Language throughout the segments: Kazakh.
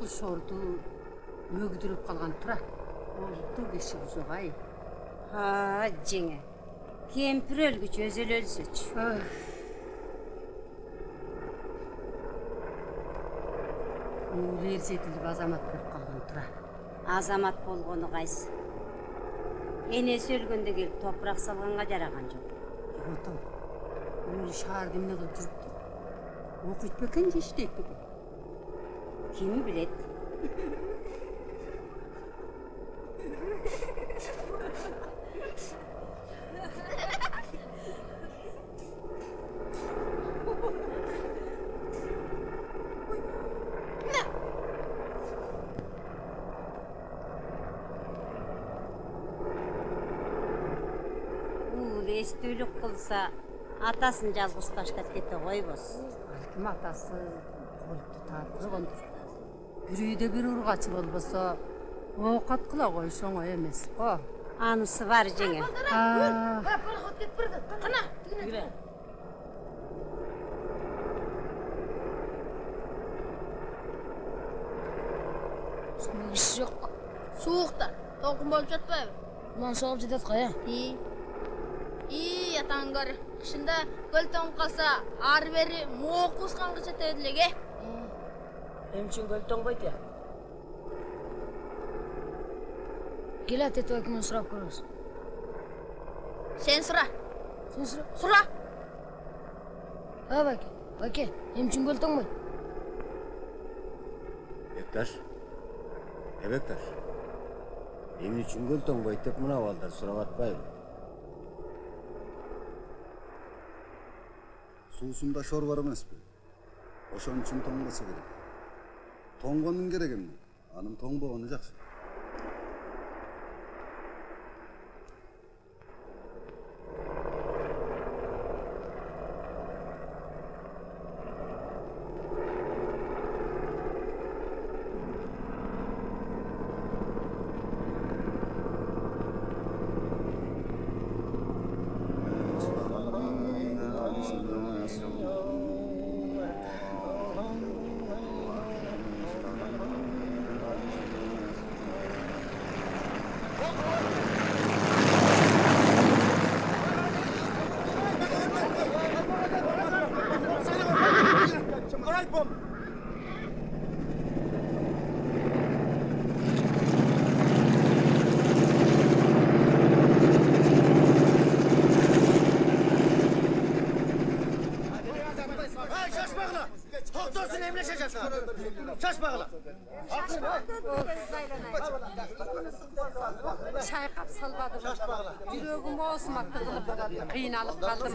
кыз шорду мөгдүрүп калган тура олду киши бузугай а жеңе. Кемпир өлгүч өзү эле өлсөчү университетилик азамат болуп калган тура азамат болгону кайсы энеси өлгөндө келип топурак салганга жараган жок отом өлү шаарда эмне кылып жүрүптүр окуйт бекен же иштейт бекен билет уул эстүүлүк кылса атасын жалгыз таштап кете койбос балким атасы колду таап койгондур бир үйдө бир ургачы болбосо оокат кыла коюш оңой эмес го анысы бар жеңе. Пароход кетип баратат кана иш жок суукта толкун болуп жатпайбы мынан согуп жатат го э ии атаң көр. Кышында көл тоңуп калса ары бери мооку усканга жетет элек э Benim için gökten koydu ya. Gila te tuak mun sıra kurus. Sen sıra. Sen sıra. Sıra. Ha bak. Bak. Benim için gökten koydu. Bektaş. E Bektaş. Benim için gökten koydu. Mına valda sıra batmayın. Suusunda şor varmaz bu. Oşan için tanıması gerek. 동건 계략입니다. 아는 동보원의 작성. Thank. Şaş bakalım. Şaş bakalım. Çay kap salvadım. Sevgim olsun bak kızım. Kıynalık kaldım.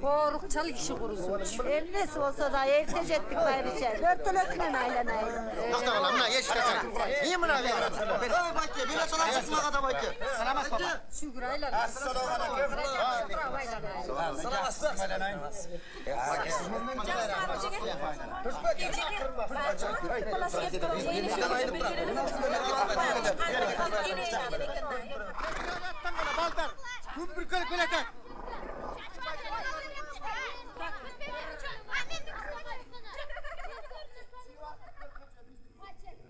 Korukçalı işi kurusun. Evlisi olsa da evde cettik gayrı içer. Dört tane ökünen ailenayım. Doktor oğlan buna yeşil kaçın. İyi mi lan? Öyle bak ya. Böyle sola çıkma kadar bak ya. Salamaz baba. Şükür ailen. Assalamu aleyküm. Salam aslan. Ailenayım. Salam aslan келатат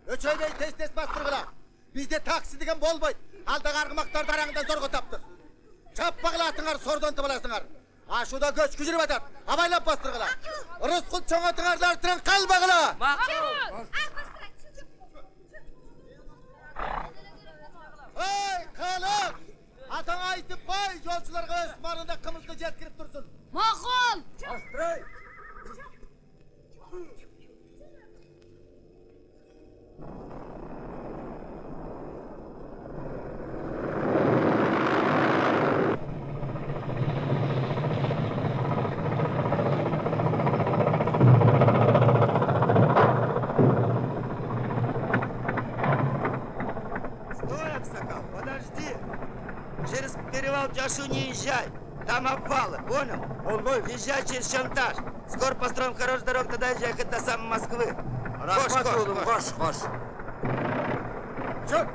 өчөйдөй тез тез бастыргыла бизде такси деген болбойт алдагы аргымактарды араңдан зорго таптык чаппагыла атыңар сордон аласыңар ашууда көчкү жүрүп атат абайлап бастыргыла рыскул чоң атыңардар тирен калбагыла ой калып атаңа айтып кой жолчуларга өз маалында кымызды жеткирип турсун. Макул езжай. Там обвалы, понял? Болбой. Езжай через Шантаж. Скоро построим хорошую дорогу, тогда езжай хоть до самой Москвы. Кош, кош, кош. кош Чё?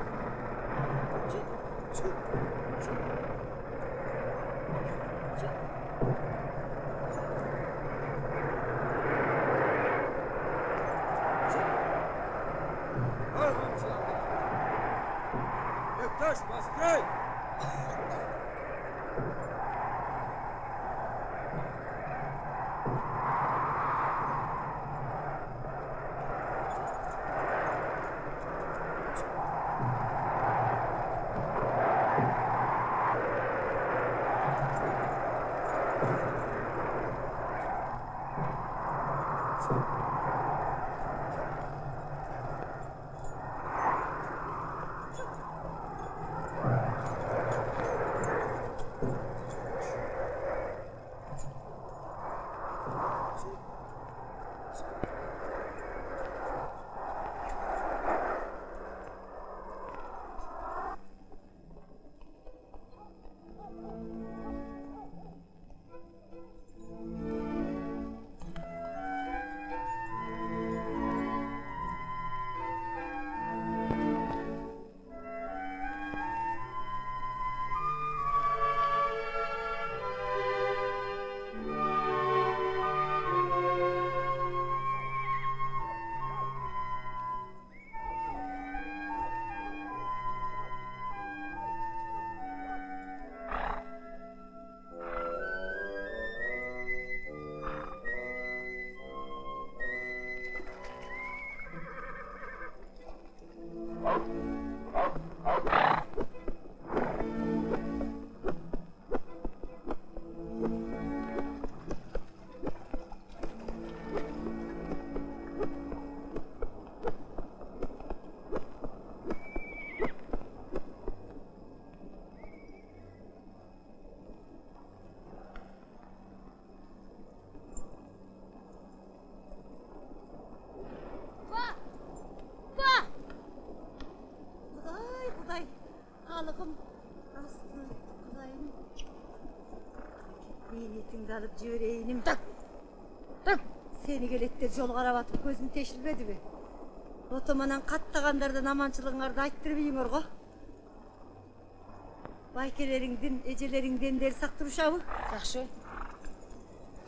Алып жіберейінім сені келеттер жол қарап атып көзің тешілмеді ме отоманан қаттағандардан аманшылығыңарды айттырып үйіңер ғой байкелеріңдін эжелериңден дер сақ турушабы Жақсы.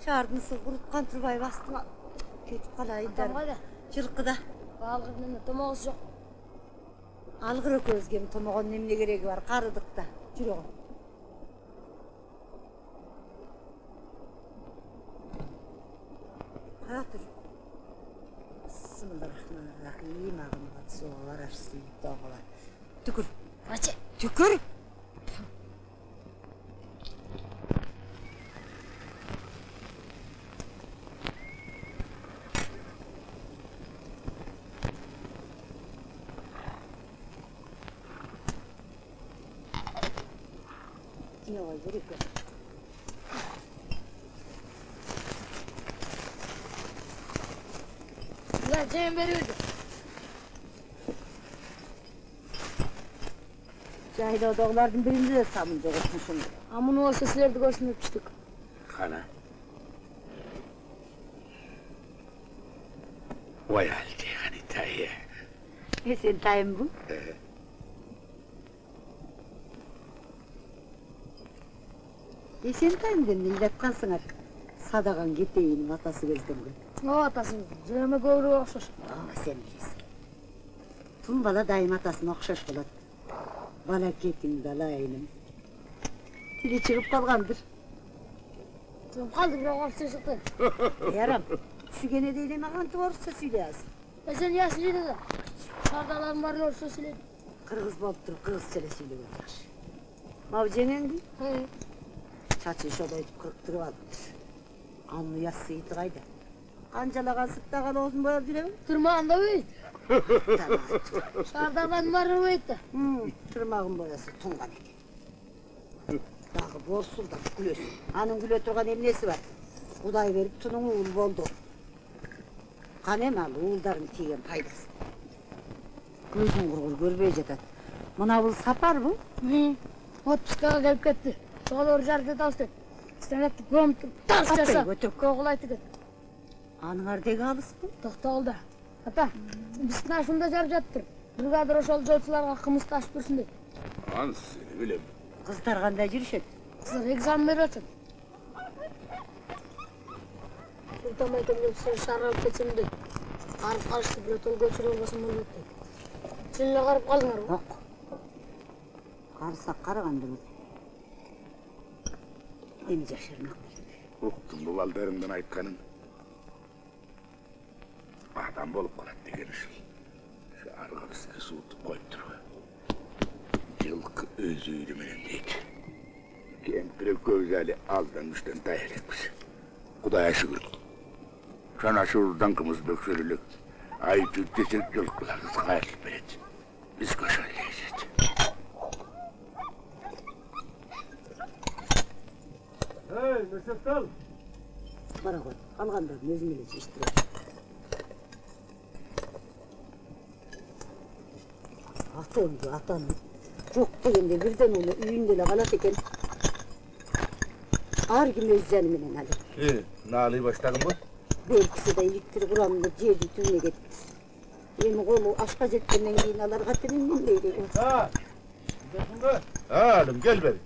шаардын сы куруткан турбай бастыңа кетип калайындар қайда? жылкыда Балғырдың томоғысы жоқ. алгыр экөөбүзгө эми томогондун эмне кереги бар карыдык да жүрө оператор сэмбэрхэн ах ийм агнад зуураар сийдэггүй. Түгэр. Түгэр. doğrulardan birinci de samınca koşmuşum. Ama ne olsa sizler de koşun öpüştük. Kana. Vay halde hani dayı. Ne sen dayım bu? Ee. Esen dayım de millettansın artık. Sadakan gittiğinin atası gözden. O atası, cüreme gavru okşar. Aa ah, sen bilirsin. Tumbala dayım atasına okşar bulat. Bala ketin dalayınım. Tili çıkıp kalgandır. Tüm kaldı bir okşaş çıktı. Yaram. Şu gene değil mi kantı varsa söyleyersin. E sen yaşlı da. Şardaların varını orsa söyledi. Kırgız bolup durup kırgız söyle söylüyor. Mavcenin değil. He. Çaçı şoday kırıp durup almış. Anlı Kancalagan sıktagan olsun boyap жүремін. Tamam. Şardaların varını büyüdü. Hmm, tırmağın boyası tungan eкен. Дағы борсул да күлөсүн. Анын күлө турган эмнеси бар? Кудай берип тунуң уул болду. Кана эми ал уулдарын тийген пайдасы. Көзүн кургур көрбөй жатат. Мына бул сапарбы? Hı. Отпускаға келіп кетті. Сол ор жарды дауысты. Станетті көміп тарс Аттай жаса. көтөрүп. Коғылайтты кет. Аныңар деги алыспы? Тоқталды. Ата, біз нашында жарып жаттыр. Бригадир ошол жолчуларга кымыз ташып берсин деп. Seni bilem. Кыздар кандай жүрүшөт? Кыздар экзамен берип атышат. Султан байкемден сен шарап кетсем деп. Карып калышты бирөө тол көчүрө албасам болбойт деп. Сен эле карып калдыңарбы? Жок. Карсак карагандыбыз. Эми жашырмак. Uktun bu baldarından aytkanın. Adam bolup kalat degen ışıl. Şu argabısını suutup koyup duruyor. Yılkı özüydü menen deydi. Kempire gözleri azdan üstten dayak etmiş. Kudaya şükür. Sana şuradan kımız döksürülük. Ay tüttesek yılkılarınız hayırlı belet. Biz köşeleyeceğiz. Бара ғой. Алгандарын өзүм эле Ata oydu atan. Çok deyimde birden onu üyündele bana teken. Ağır gün özcanımın hadi. İyi, naliyi başladın mı? Belkisi de yıktır kuramını ciğerdi tümüne getirdi. Yemi kolu aşka zetkenle giyin alar katının min beydi. Ha, gidesin be. Ha, oğlum gel beri.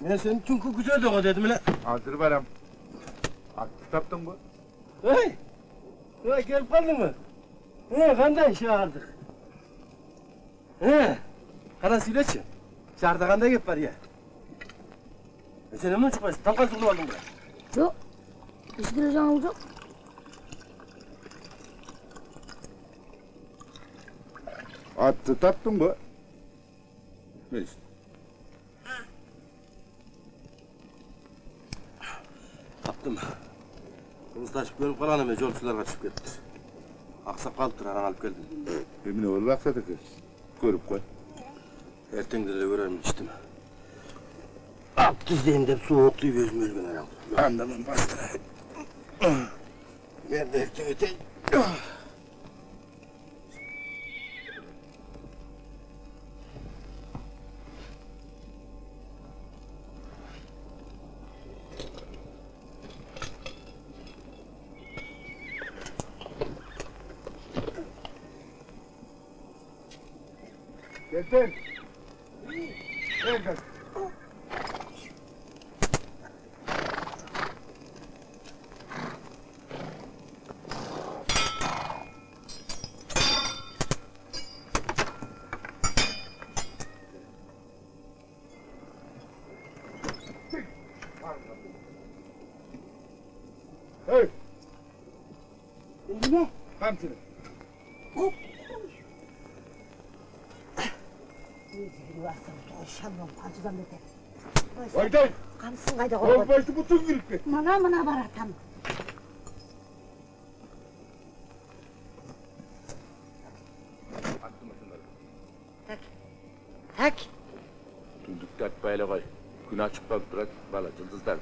Ben senin çünkü güzel doğa dedim lan. Hazır varım. Aktif taptın bu. Hey! Ya gelip kaldın mı? Ne, kandan şey aldık. He, kana söyleçi. Şardağanda gep var ya. E sen emden çıkmayasın, tam kalsın aldın bura. Yok, eskide canım yok. Attı tattın mı? Ne işte? Taptım. Kılıçlaşıp görüp kalanım ve yolcular kaçıp gitti. Aksak kalıptır, aran alıp geldim. Emine oğlu aksadık. Görüp koy. эртең деле көрөрмүн ичтим ап түздейм деп сууктуйп өзүм өлгөн анан Anda ben bastırayım. мен да эртең этейин Detén. Véngase. вайда ғой. Ол байты бүтін керек пе? Мына мына баратам. Так. Так. Түндікті атпайлы ғой. Күн ашып қалып тұрады бала жұлдыздар.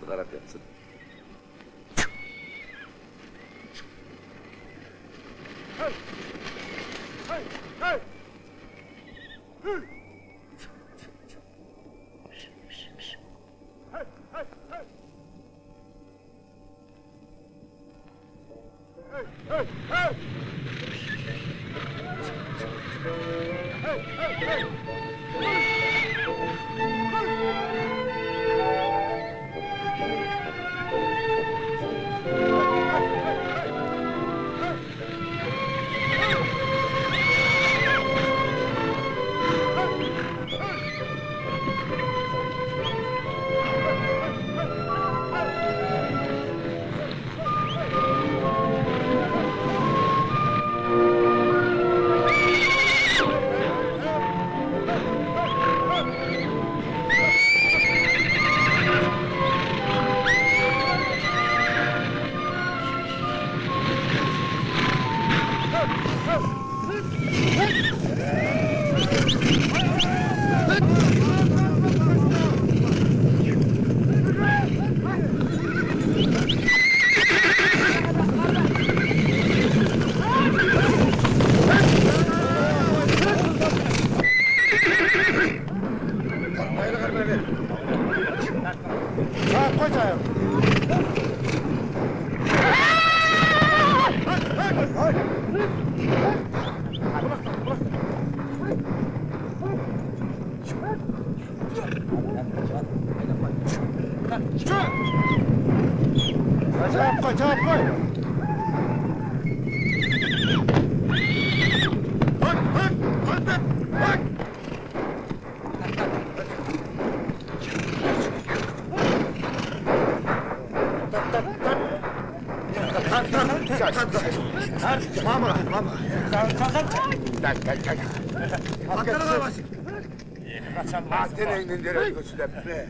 Nereye göçülebilir?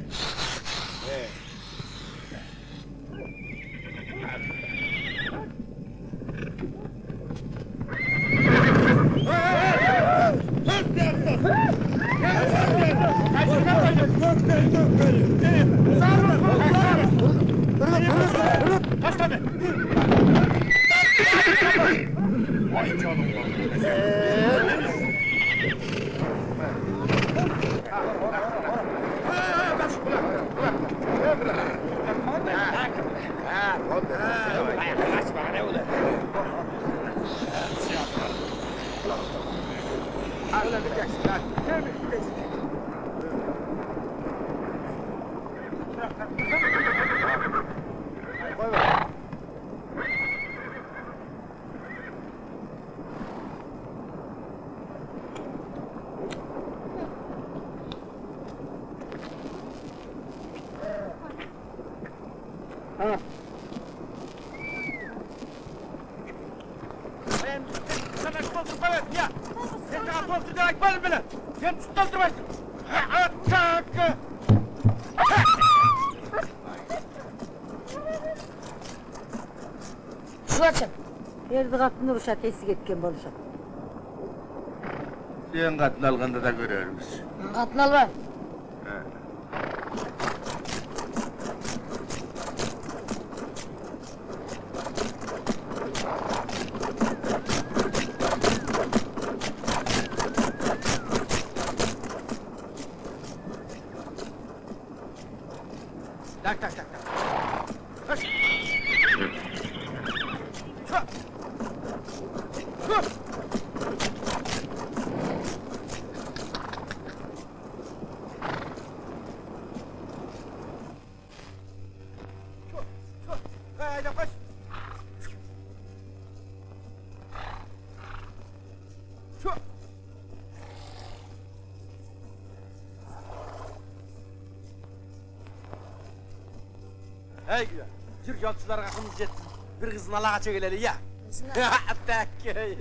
Erdi kapını ruşat esik etken boluşat. Sen katın alganda da görürüz. Katın Yolçularga kımız jetsin. Bir kızın alağa çökeleli ya. Tekke. Hey,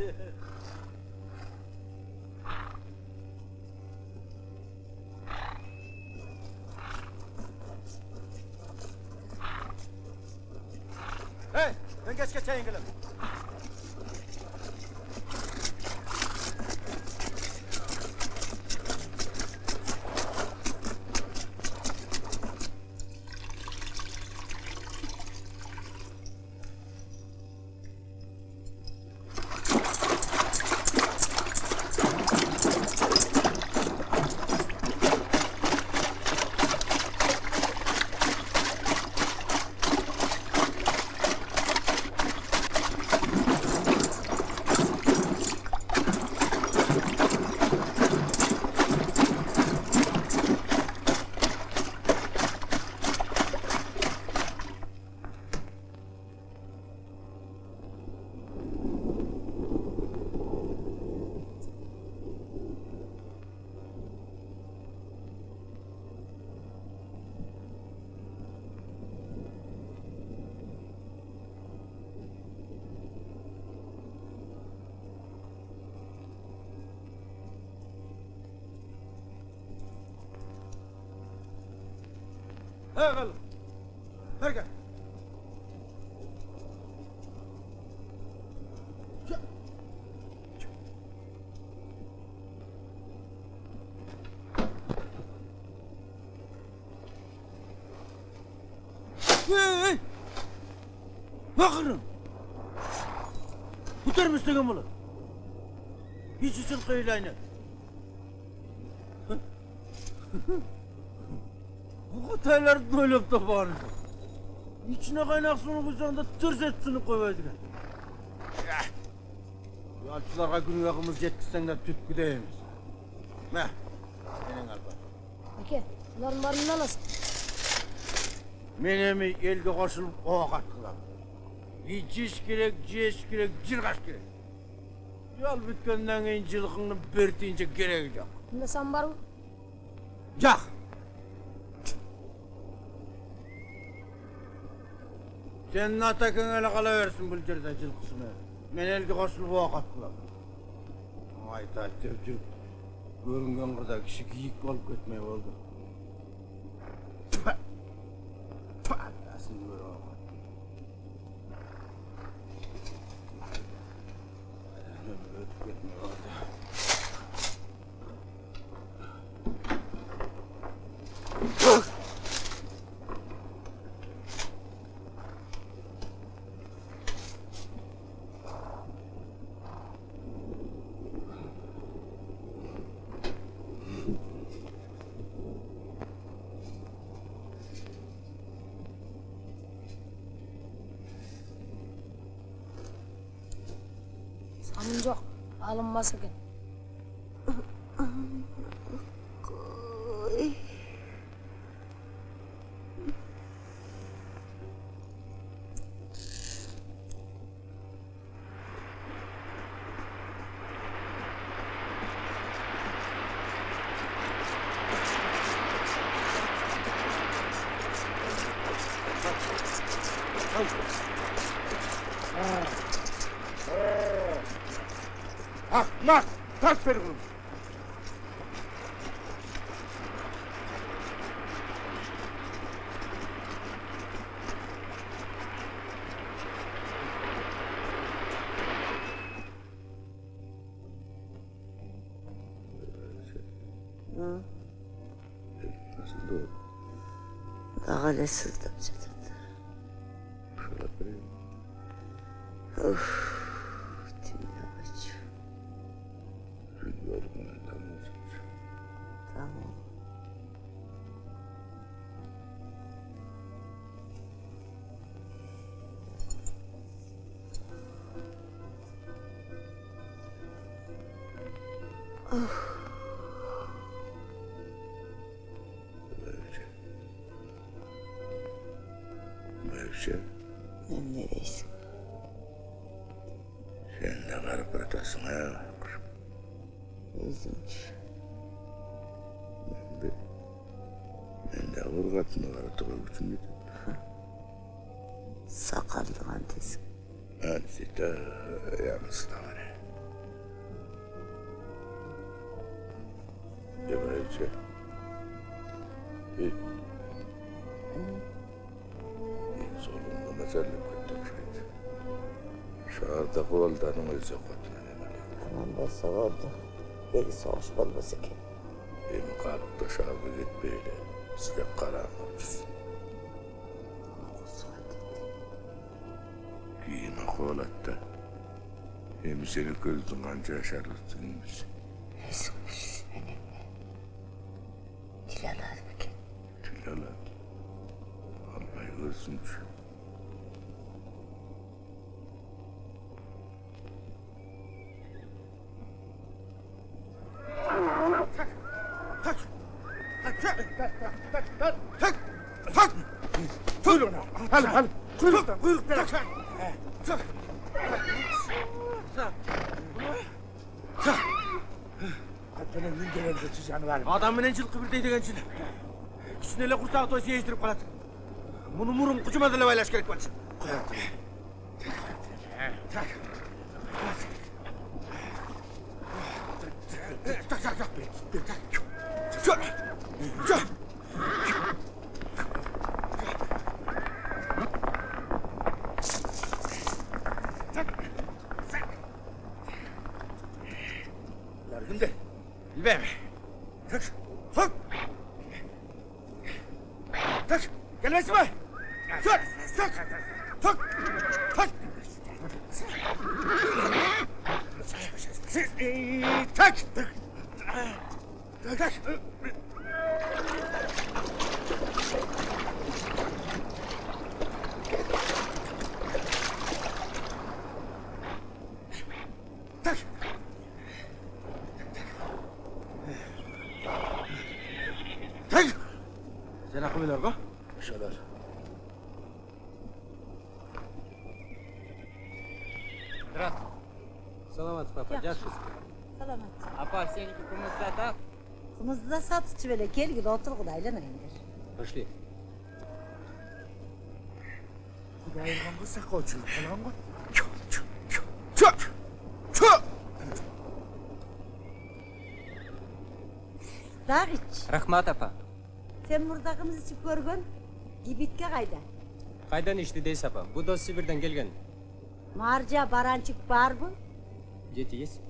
Hey. Bakırım. Tutar mısın bunu? Hiç için kıyılayını. Bu Hataylar doyup da bağırdı. İçine kaynak sunu kucağında tırs etsini koyuverdi. Yalçılarga gün yakımız jetkizsen de tütkü deyemiz. Meh, senin alba. Aka, uların barını alasın. Men emi elge koşulup oğa attılar. İçiş gerek, jeş gerek, jirgaş gerek. Yol bitkenden keyin жылқыңны бер тиінче керегі жоқ. Bunda sen var mı? Жоқ. Senin atakın ele kalaversin бұл жерде жылқысына. Мен елге қосылып оқ атқыламын. Айта айтып жүріп, көрінген қырда кіші киік болып кетмей болды. with no Alınma sakın. دول غلس Şahırda kovaldanın özü koduna nemeli. Tamam bolsa oldu. Beni soğuş bolması ki. Benim kalıpta şahırda gitmeyle. Size karanlık. Giyime kovalattı. Hem seni gözün anca yaşarlırsın Adam менен жылқы бірдей деген чинь. Кішіне эле құрсағы той сездіріп қалады. Мұны мұрын деле байлаш керек болчу. Kımızı da satıcı böyle gel gel otur kudaylanayın der. Пошли. Құдай ұрғанға сақау жүріп қалған ғой. Dağ iç. Рахмат апа. Sen burada kımız içip görgün. Gibitke kayda. Кайдан ишти дейсиз апа? Бул дос Сибирден келген. Marca barançık var mı? Жети есть?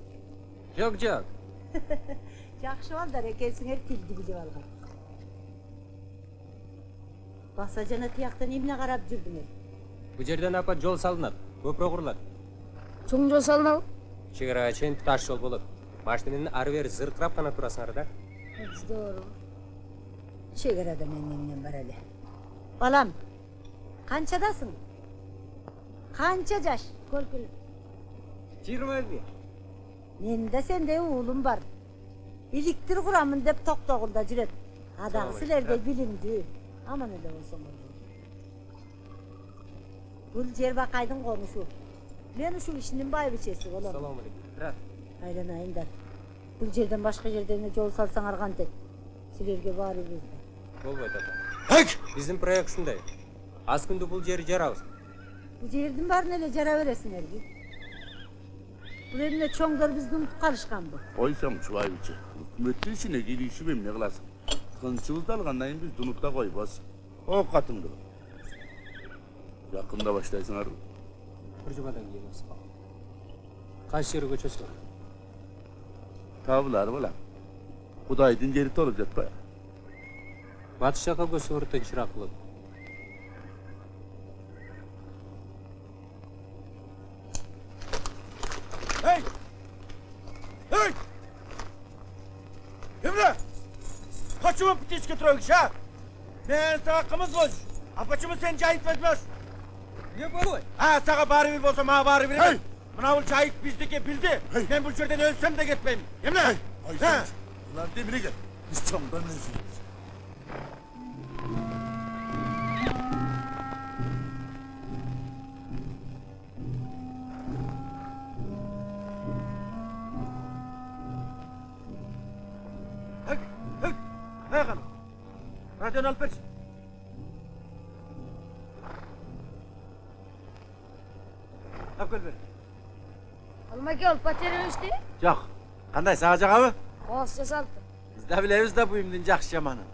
Жок, жок. Жақшы балдар екенсіңер тілді біліп алған. Баса жана тияқтан емне қарап жүрдіңер. Бул жерден апа жол салынат, көпүрө курулат. Чоң жол салынабы? Чек арага чейин таш жол болот. Машинанын ары бери зыркырап гана турасыңар да. Здорово. Шекарада менен бар эле. Балам, канчадасың? Канча жаш? Көркүл. Жыйырма бир. Менин да сендей уулум бар. Иликтир курамын деп токтогулда жүрөт. Адагы силердей билимдүү. Аман эле болсоңор. Бул жер бакайдын конушу. Мен ушул ишинин байбичеси болом. Салам алейкум. Айланайындар. Бул жерден башка жерден жол салсаңар кантет? Силерге баарыбыз болбойт апа. Биздин проект ушундай. Аз күндө бул жерди жарабыз. Бул жердин баарын эле жара бересиңерби? Бул эмне чоңдор бизди унутуп калышканбы? Қойсам Чубайбичи. Үкметтің ішіне келишіп емне қыласың? Қынчыбызды алғаннан кейін біз ұнықта қойбас. О қатыңды. Жақында баштайсыңар. Бир жумадан кийин осы. Кайсы жер көчөсү? Табылар балам. Құдайдың жері толып жатпай. Батыш жака көсү өртөн чырак Почему птичка трогаешь, а? Мен сага кымыз болуш. А почему сен жайып бермеш? Не болой? А, сага баары бир болсо мага баары бир экен. Мына бул жайып биздики билди. Мен бул жерден өлсөм да кетпейм. Эмне? Ha? Ulan demire gel. Biz çamdan neziliz. Colonel Pitch. Abgul bir. Almaga olib baterishdi? Yo'q. Qanday sag'ajaqami? G'oz yasaldi. Bizda bilaymizda bu imdin jaxshamani.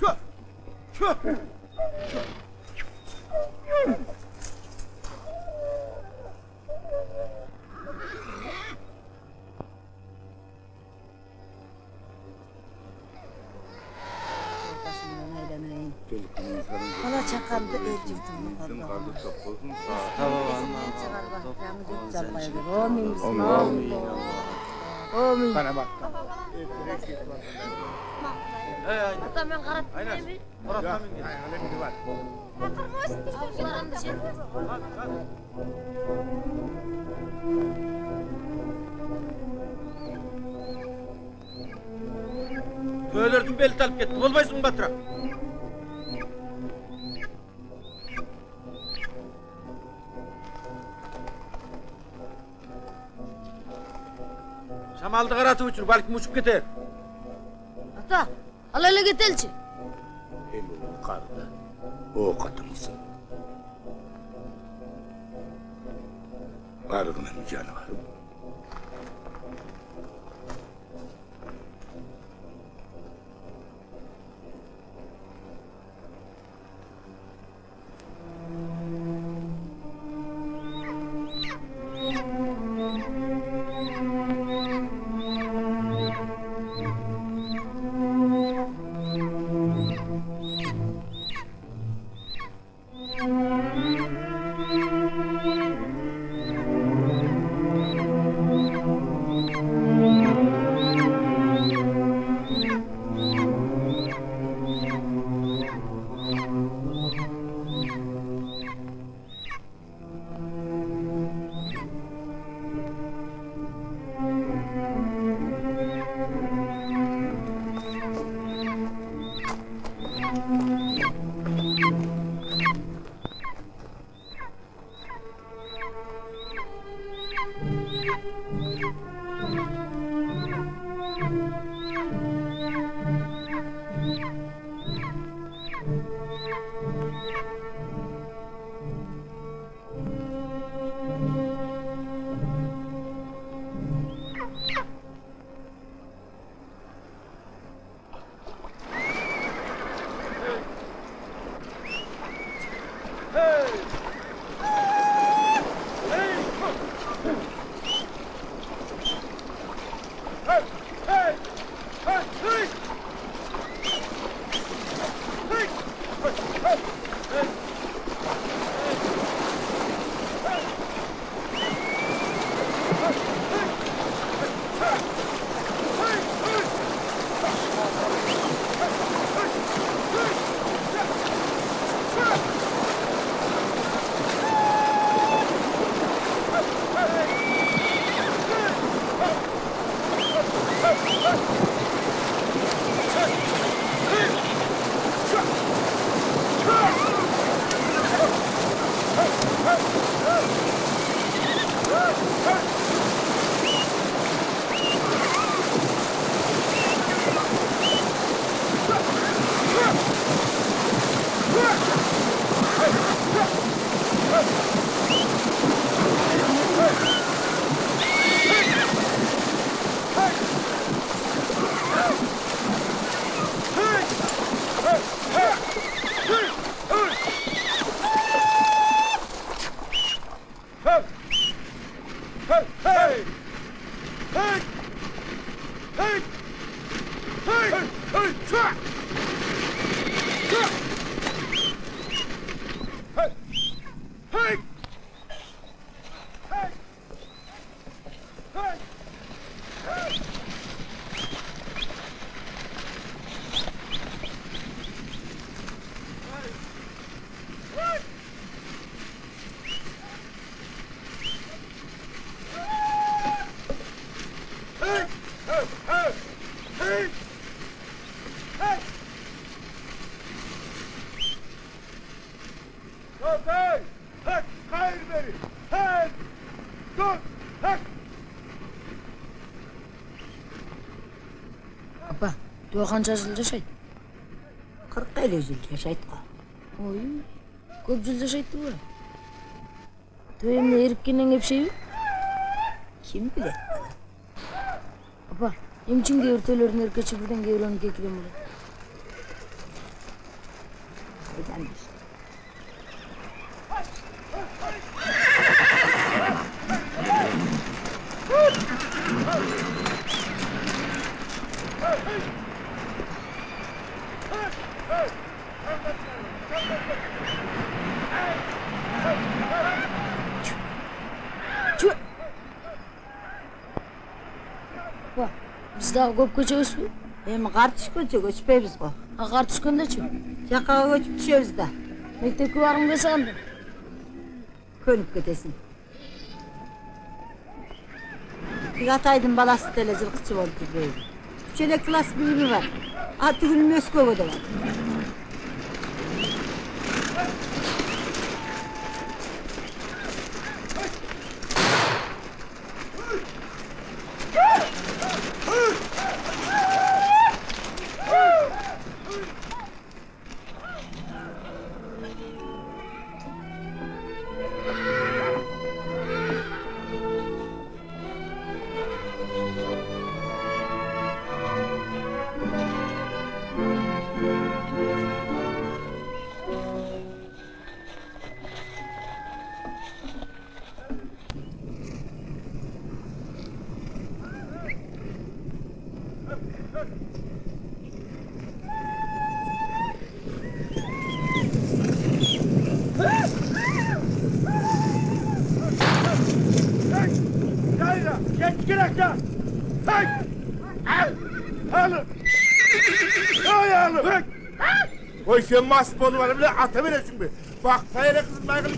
Cho'p. Cho'p. Bırakın batıra. Şamaldı karatı uçur, belki uçup gider. Ata, alalı getelçi. Hem o karda, o katılsın. Karının canı var. Төбе қанша жыл жашайды? Қырық елу жыл жашайды ғой. Ой, көп жыл жашайды ғой. Төбе эмне эриккенден кепшейби? Ким білет? Апа, эмчиң кээ бир төөлөрдүн эркечи бирден кээ бирөөнүн кекилен болот. Көп көчөбүзбү? Эми қар түшкөнчө көчпөйбүз го. А кар түшкөндөчү? Жакка көчүп түшөбүз да. Мектепке баргым келсе кандай? Көнүп кетесиң. Тик атайдын баласы деле жылкычы болуп жүрбөйбү. Үч эле класс билими бар. Аты күнү Москвага да бар. Sen mas bolu var bile ata veresin be. Bak sayere kızın maygılı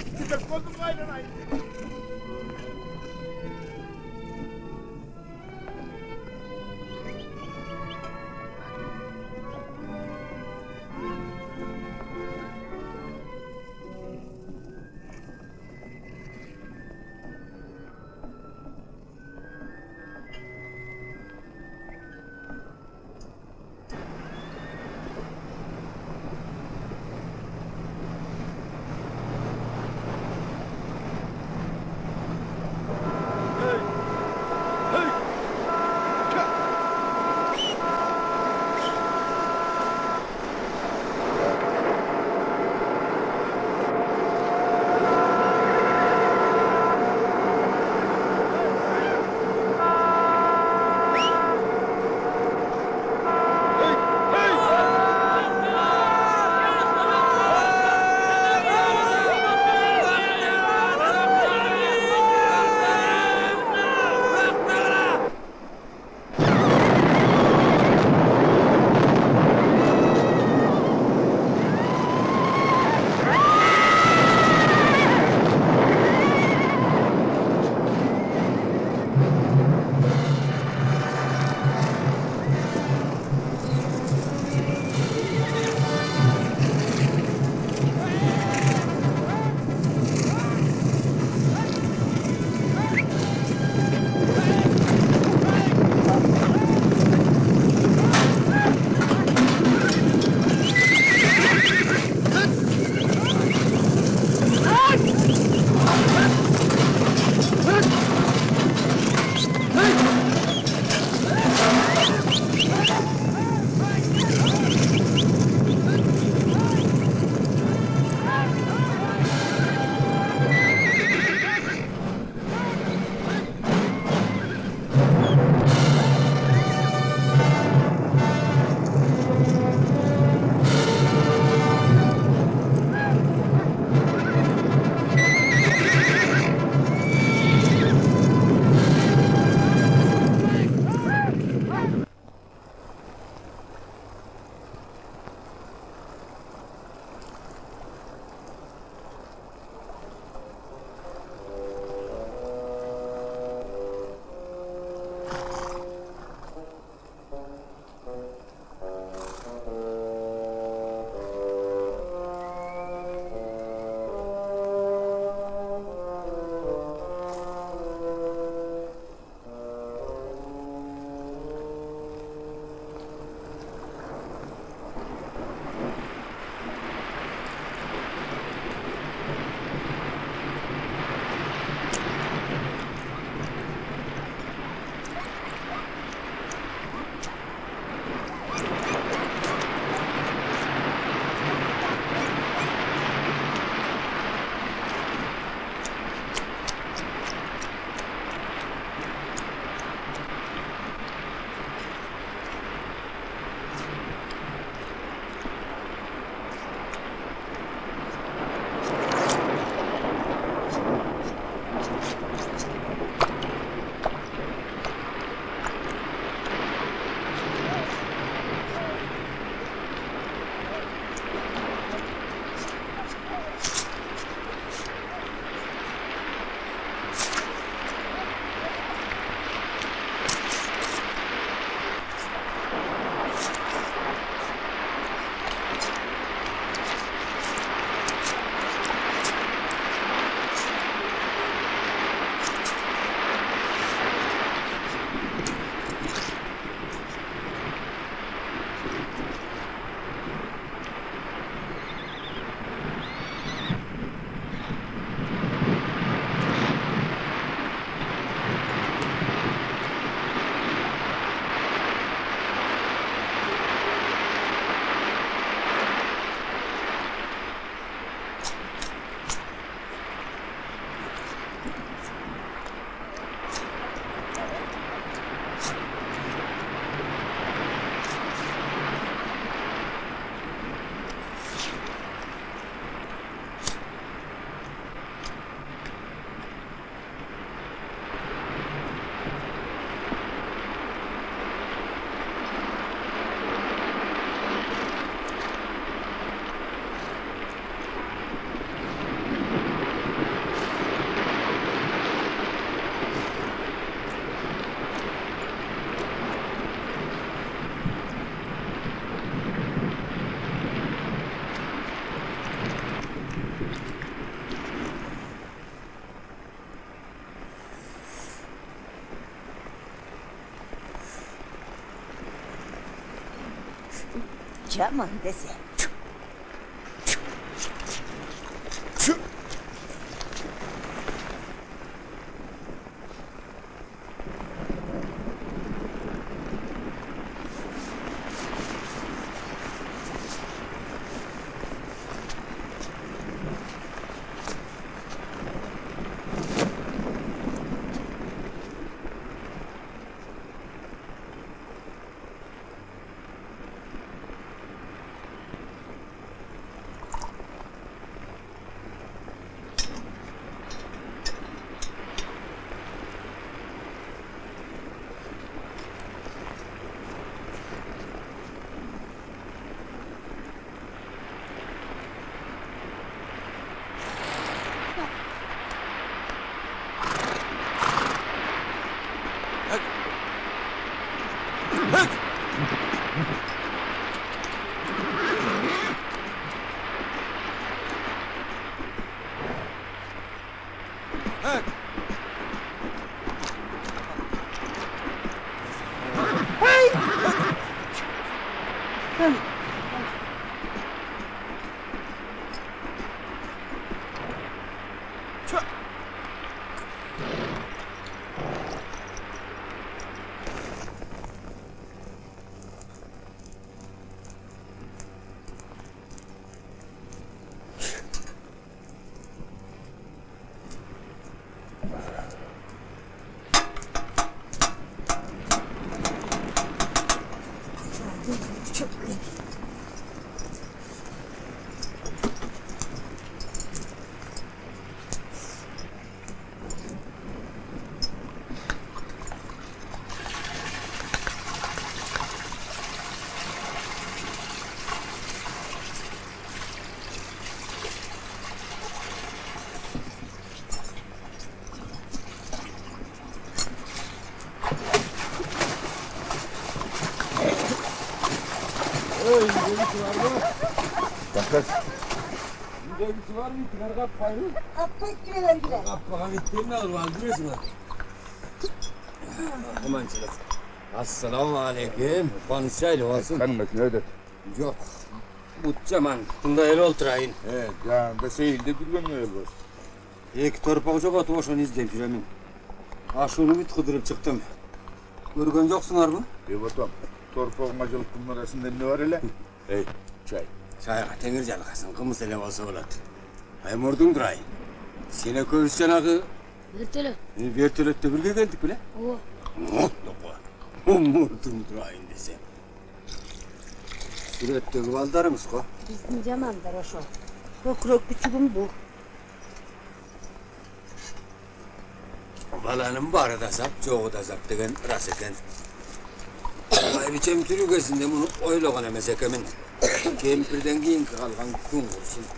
シャーマンです Kanımak ne ödet? Yok. Butcaman. Bunda el oturayın. Evet, yanında seyilde durgan öyle var. İki torpak çok atı boşunu izleyip жүремін. Yoksunlar mı? Evatam, torpağın acılıktın arasında ne var hele? Hey, çay. Çayға теңір жалғасын, қымыз эле болса болот. Аймурдун турайын. Сене көбүс жанагы Ertele. вертолетте бирге келдик беле? Ова. Муттуку. Мурдун турайын десе. Сүрөттөгү балдарыңыз го. Bizim camandır o şu. Kökrök küçüğüm bu. Баланын бары да сап, жоғы да сап деген рас Айбичем түрігесінде мұны ойлаған емес екенмін. Кемпірден кейінгі қалған күн құрсын.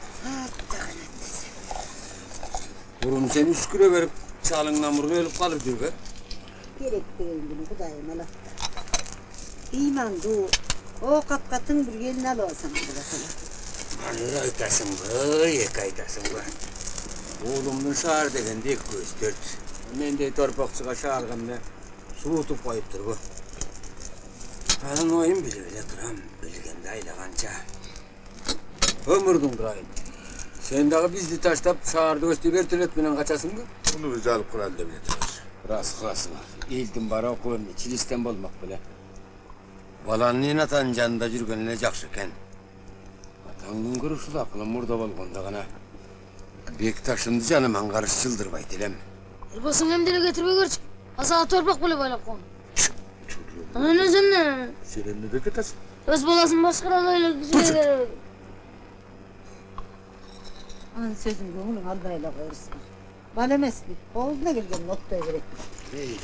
Бұрын сен үскіре беріп, шалыңнан бұрын өліп қалып жүрге. Gerek değil bunu kudayım alatta. İman du. O kapkatın bir gelin al olsam da bakalım. Бір айтасың ба, екі айтасың ба. Оğlumның шаар дегенде көз төрт. Мендей торпақшыға шағылғанда суытып қойып тұр ғой. Анын ойын біле біле тұрам, білгенді айлағанша. Өмірдің тұрайын. Сен дағы бізді таштап шаарды өстеп вертолет менен қачасың ба? Bunu biz alıp kıral da biletiyoruz. Рас қыласың. Елдің бара оқуын чилистен болмақ біле. Баланың атаның жанында жүргеніне жақсы екен. Атаңның күрішіл ақылы мұрда болғанда ғана бек ташымды жаныман қарсы жылдырбай телем. Elbasını hem dile getirme görç. Asağa torpak bile baylap Anan özümden. Sen ne de ketasın? Öz balasını başkalarıyla güzel eder. Anın sözün көңілің алдайла қойырсын. Бал емес пе? Қолына келген ноттай. Ey,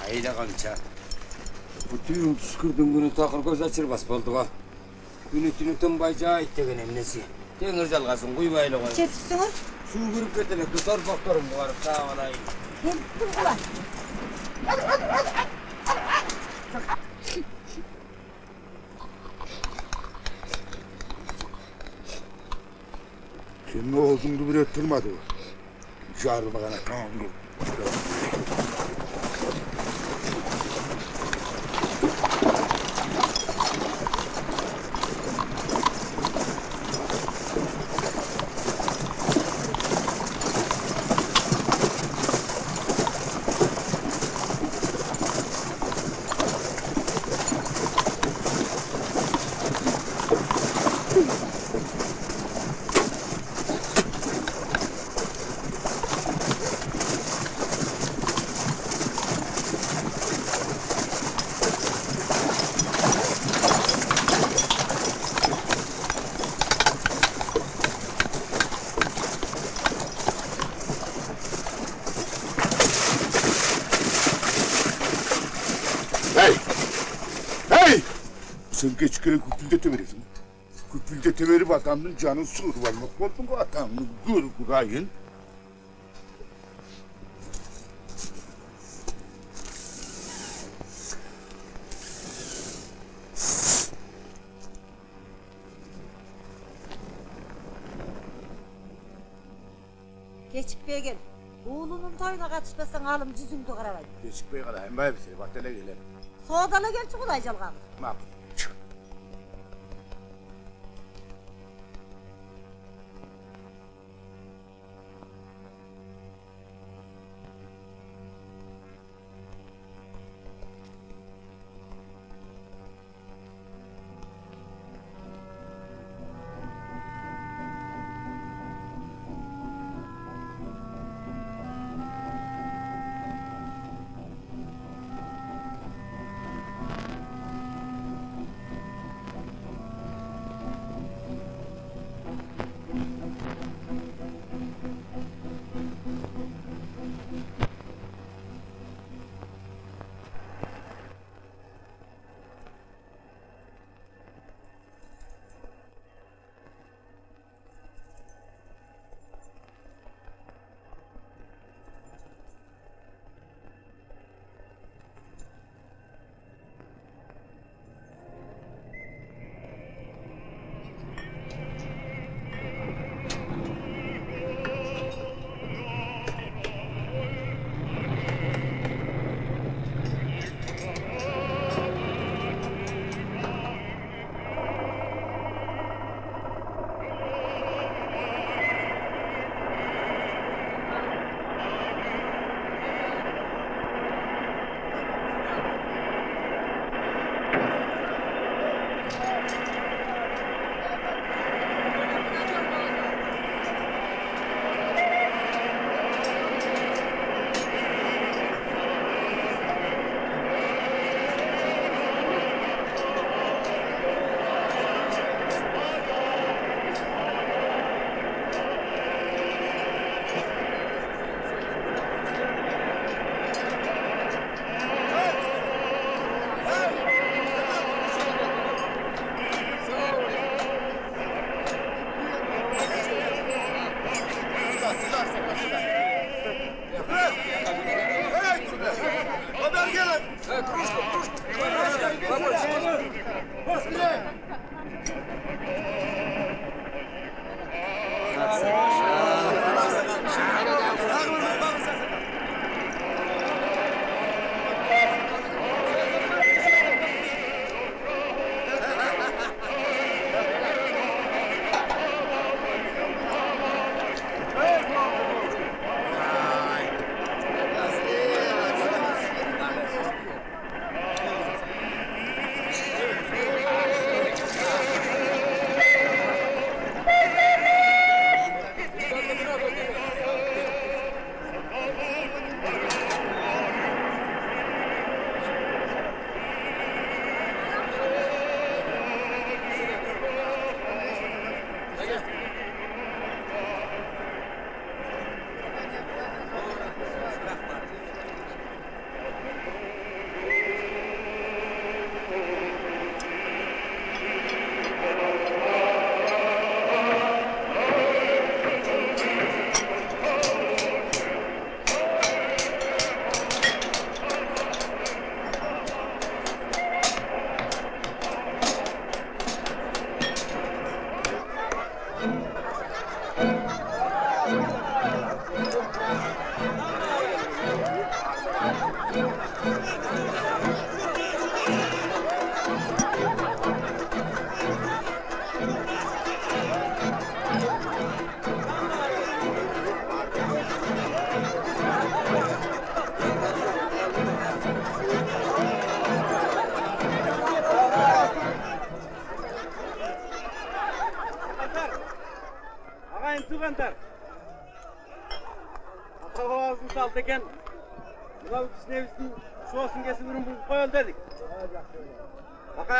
hayda kança. Bu tüyün püskürdün günü takır göz açırmaz boldu ha. Günü tünü tınbay cahit degen emnesi. Dengir jalgasın kuybaylı koy. Жетіпсіңіз? Su kırıp getelekti torpaklarım varıp sağ olayım. Келіппін құлай. Senin oğuzunu bile tutturmadı bu. Çağırdı bana tamam dur. Tamam. Sen geç gelen kutlülde verirsin. Kutlülde verip adamın canın sığır var. Bak oldun adamın gır kurayın. Geçik Bey gel. Oğlunun toyuna katışmasan alım cüzümdü kıramayın. Geçik Bey kalayım. Bay bir şey. Bak hele gelelim. Soğudalı gel çıkılayacağım kalın. Makul.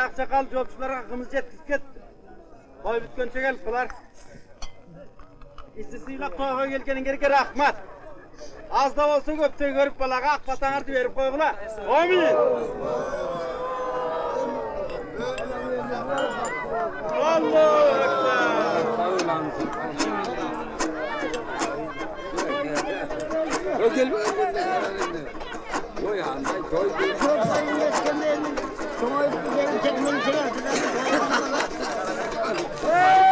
ақай ақсақал жолшыларға қымыз жеткізіп кетті той біткенше келіп бұлар кісі сыйлап тойға келгеніңерге рахмат аз да болса көптей көріп балаға ақ батаңарды беріп қойғыла әмин аллаху 哎！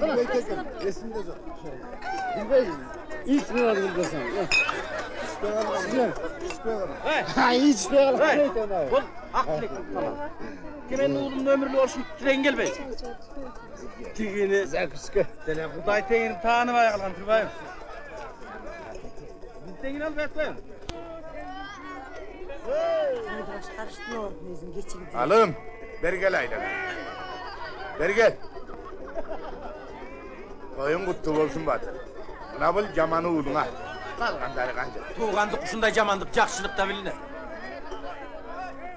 Bırak tekrar. Resimde zor. Bilmeyiz. Mi var burada sen? Var? İç mi var? Ha iç mi var? Ol aklı tamam. Kimin oğlum ömürlü olsun Rengel Bey. Tigini. Zakıskı. Telefon. Kuday tengini tanı var yakalan Tırbayım. Biz tengini. Alım, bergel aylan. Bergel. Kutlu olsun batır. Buna bul camanı uğruna. Kalganları kanca. Tuğandık kuşunda jamandık жақшылық da bilinir.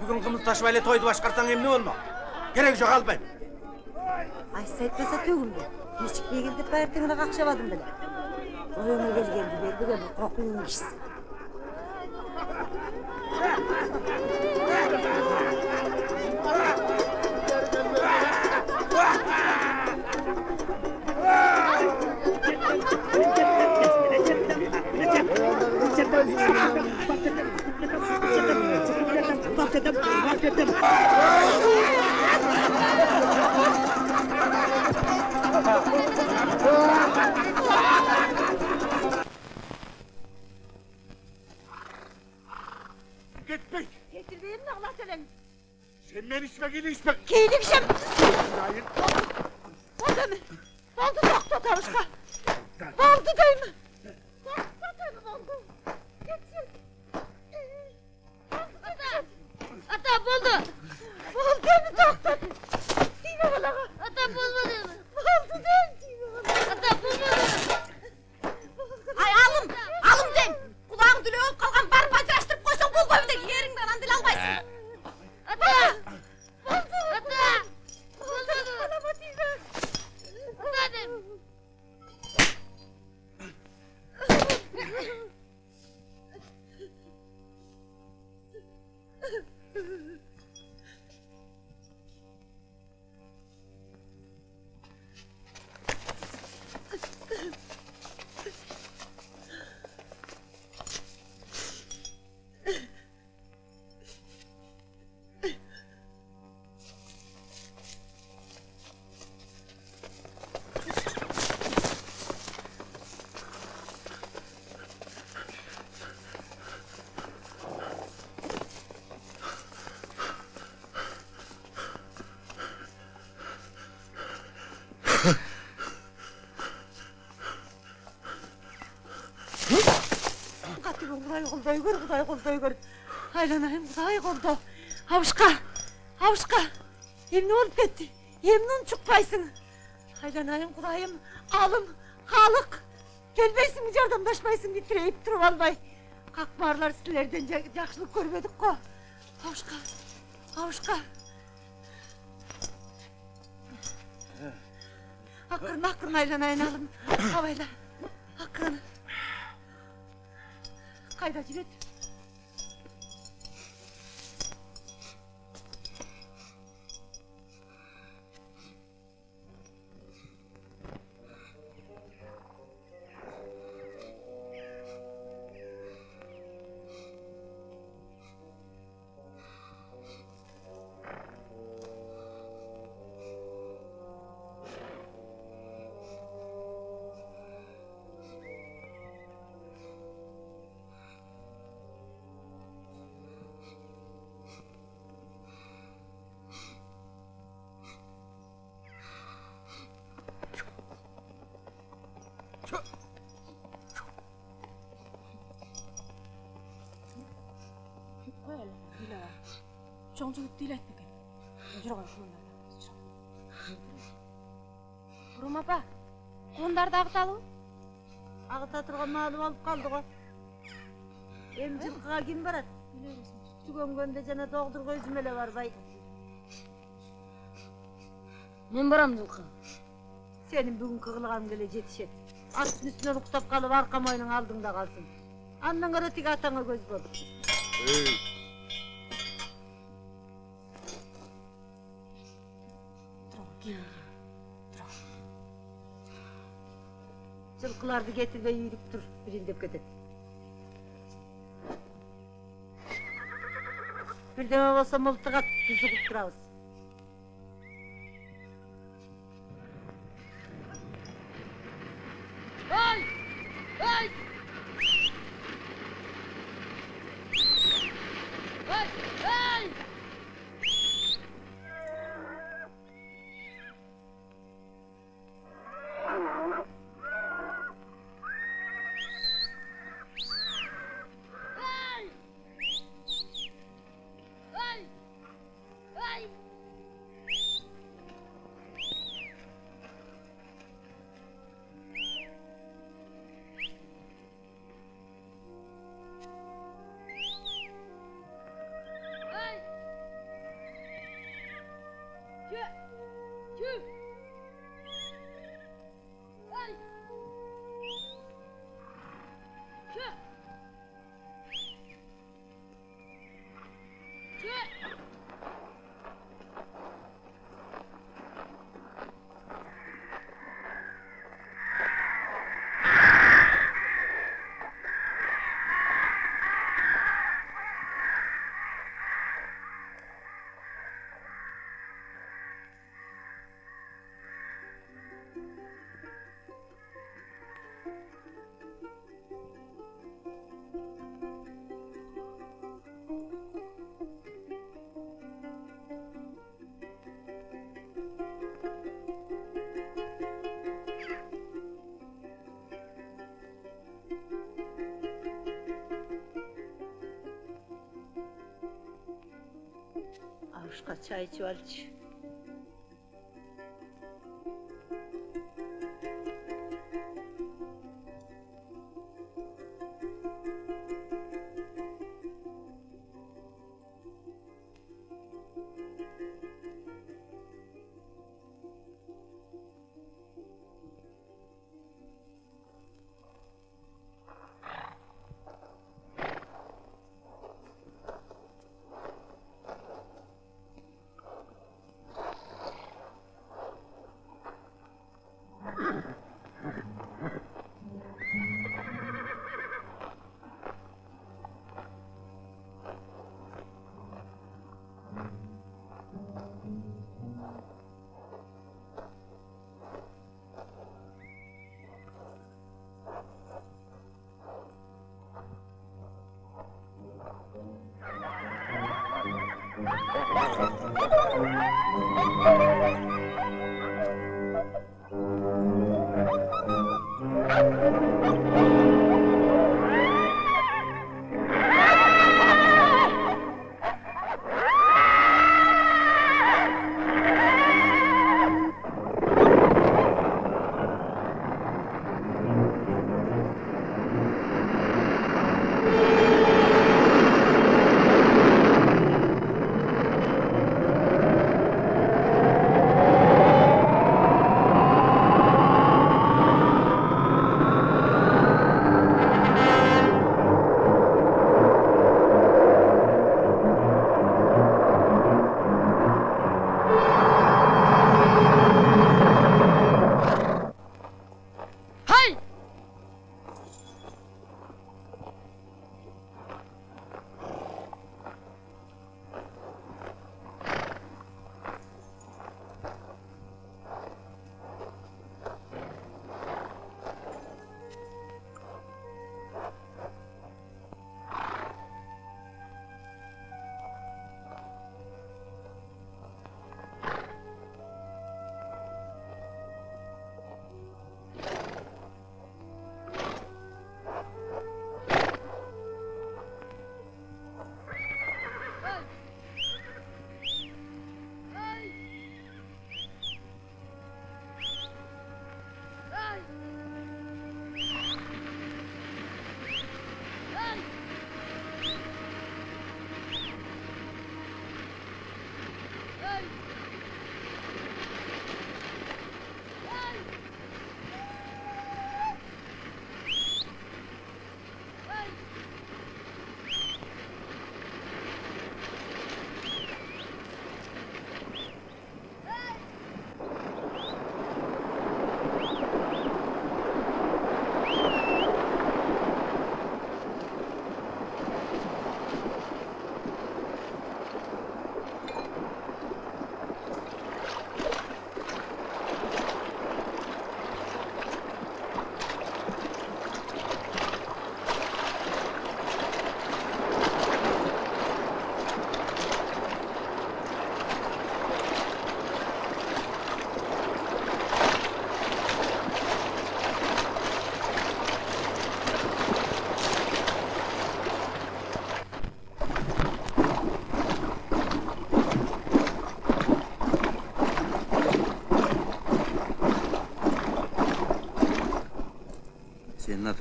Bugün kımız taşmayla toydu başkarsan emni olma. Gerek yok almayın. Aysa etmese tөгүлдү кечикпей келдип баертеңине какшабадым беле оюңа келгенди бербеген кокуюңун кишиси Gitmek! Getir benim de Allah söylemiş. Sen ben içmek ili içmek. Keylik şem. Hayır. Oldu mu? Oldu doktor tavuşka. Oldu değil mi? Buldu. Buldu değil mi doktor? Değil mi bana? Ata bulmadı mı? Buldu değil mi? Ata bulmadı mı? Ay alım, alım den. Kulağın dülü olup kalgan barı bacıraştırıp koysan bul koyunda Katibim Kuday kolday gör, Kuday kolday gör. Aylanayım Kuday kolda. Havuşka, havuşka. Emni olup gitti. Emnin çıkpaysın. Aylanayım Kudayım, alım, halık. Gelmeysin mi yardımlaşmaysın bitireyip durup almay. Kalkmarlar sizlerden ca- yaxşılık görmedik ko. Havuşka, havuşka. Hakkırın qayda jibit ағыталу? Ағыта тұрған малым алып қалды ғой. Эми жылқыға ким барат? Түгөнгөндө жана доғдурга өзүм эле барбай. Мен барам жылқы. Сенин бүгүнкү кылганың эле жетишет. Аттын үстүнөн уктап калып арка мойнуң алдыңда калсын. Андан көрө тиги атаңа көз бол. жылқыларды кетірбей үйіріп тұр желдеп кетеді бірдеңе болса мылтық ат біз ұғып тұрамыз başka çay içiyor.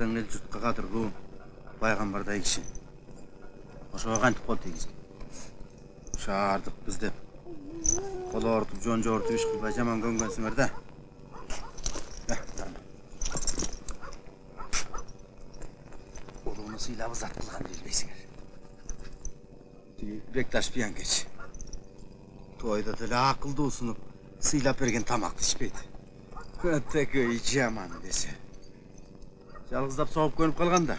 атаң ел жұртқа қадырғу пайғамбардай кіші ошоға кантип кол тийгиздик шаардык биз деп кол оорутуп жон жогортуп иш кылбай жаман көнгөнсүңөр да Э, жарма. улууну сыйлап ызат кылган билбейсиңер тиги бекташ пиянкеч тойда деле акылдуусуну сыйлап берген тамакты ичпейт өтөкөй жаман десе жалгыздап согуп көнүп калган да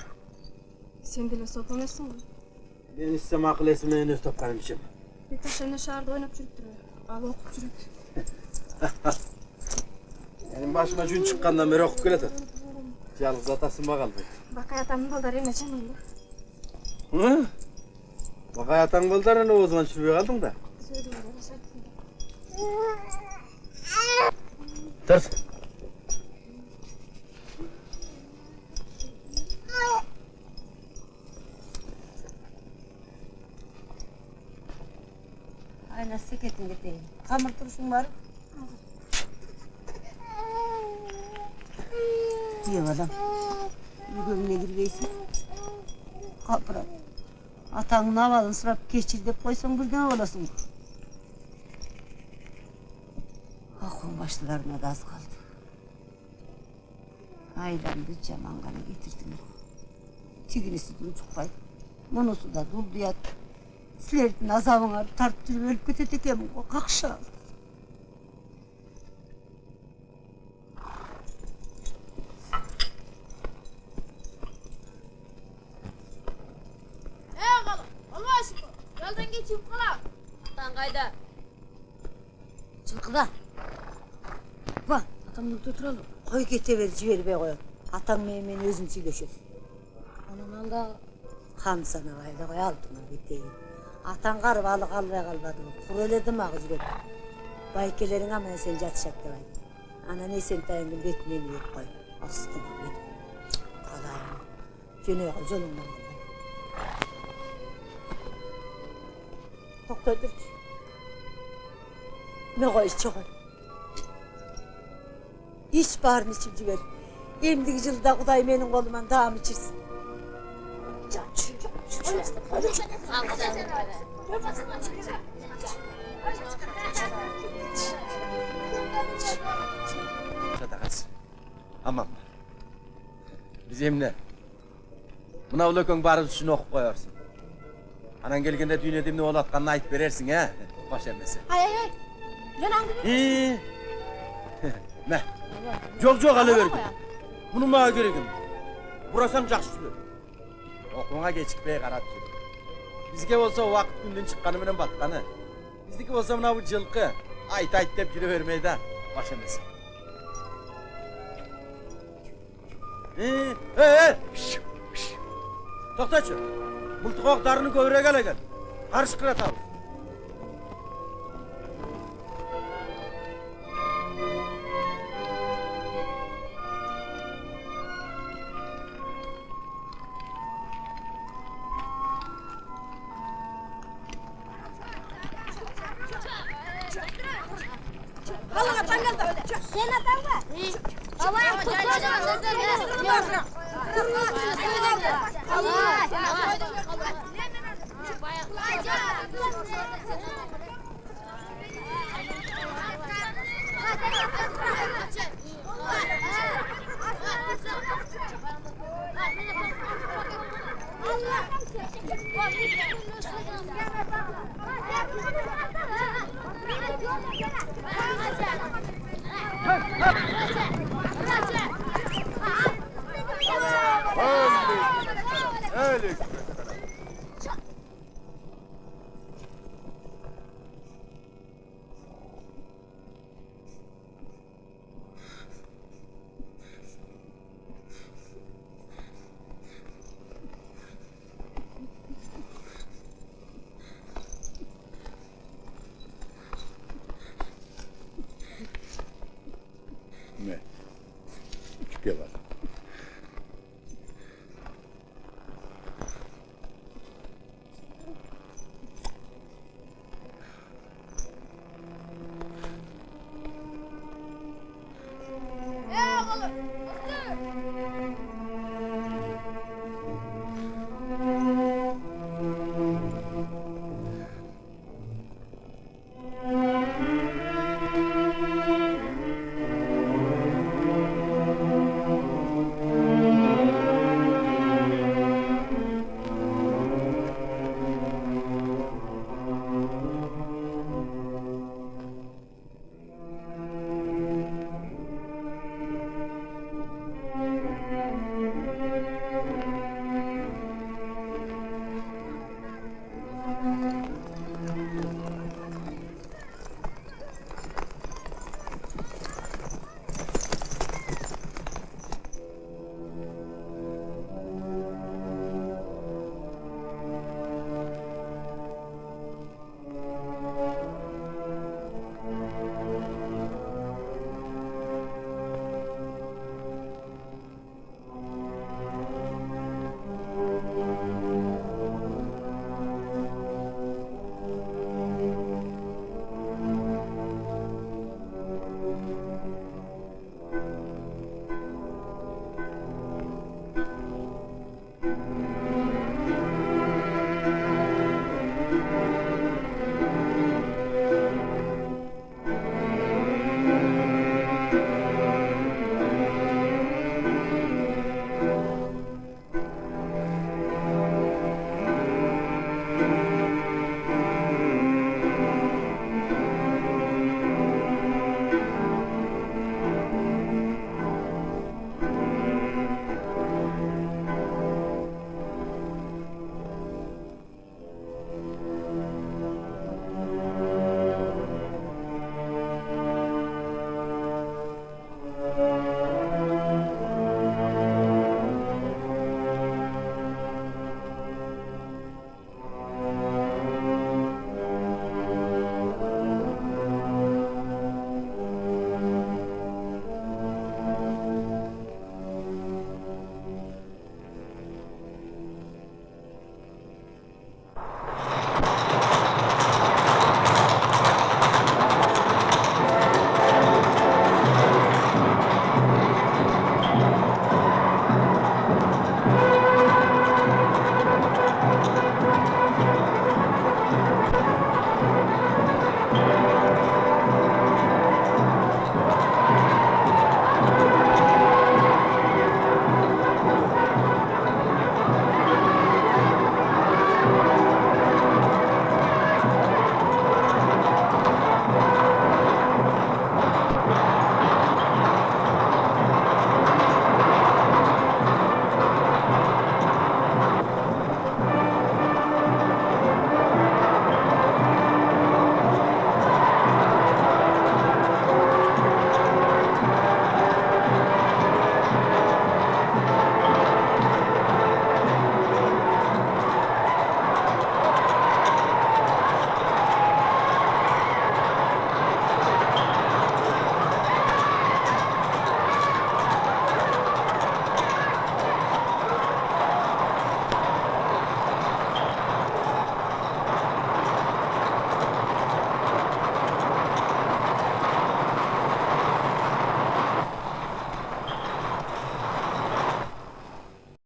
Сен деле соп эмессиң го. мен акыл эси менен өз тапканымды ичем Бекташ эне шаарда ойноп жүрүптүр. Ал окуп жүрөт. менин башыма жүн чыккандан бери окуп келатат жалгыз атасынба калбайт Бакай атамдын балдары эме жаман да. багай атаң балдарынан оозуңан түшүрбөй калдың да Тарс. kaynatsa getin getin. Kamır turşun var. Diyor adam. Gömüne girgeysin. Kapırat. Atanın havalını sırap geçir de koysan birden olasın. Ah, Akın başlarına da az kaldı. Ayrandı camanganı getirdin. Tigini sütünü çıkmaydı. Monosu da durdu yattı. Силердин азабыңарды тартып экенмин го какша Эй, кала, болбойсуңбу? Жолдон кечип калам. Атаң кайда? жылкыда ба атамды өтө туралы. Кой кете бер жибербей коет атаң менен мен өзүм сүйлөшөм анан ал дагы кам санабай эле кой алдыма кетейин атаң карып алы калбай калбадыбы кур эле дымагы жүрөт байкелериң менен сен жатышат деп айт анан эсентайыңдын бетине ийип кой астына бет калайын жөнөй кал жолуңдан токтой турчу не қойшы чоғыр ич барын ичип жибер эмдиги жылда кудай менин колуман даам ичирсин Sadakası. Aman. Bizimle. Buna ulukun barı üstüne okup koyarsın. Anan gelgende düğün edimde oğlatkanını ait verersin ha. Baş emmesi. Hay hay hay. Yanan gibi. İyi. Meh. Yok yok alıverdim. Bunun bana gerekim. Burasam yaxşı sürür. Oqluğa keçikməyə qarab sürür. Бизге болсо убакыт күндүн чыкканы менен батканы биздики болсо мына бул жылкы айт айт деп жүрө бермей да Э, э, э, шш, шш. токточу мылтык дарыны көбүрөөк эле кел карышкыратабыз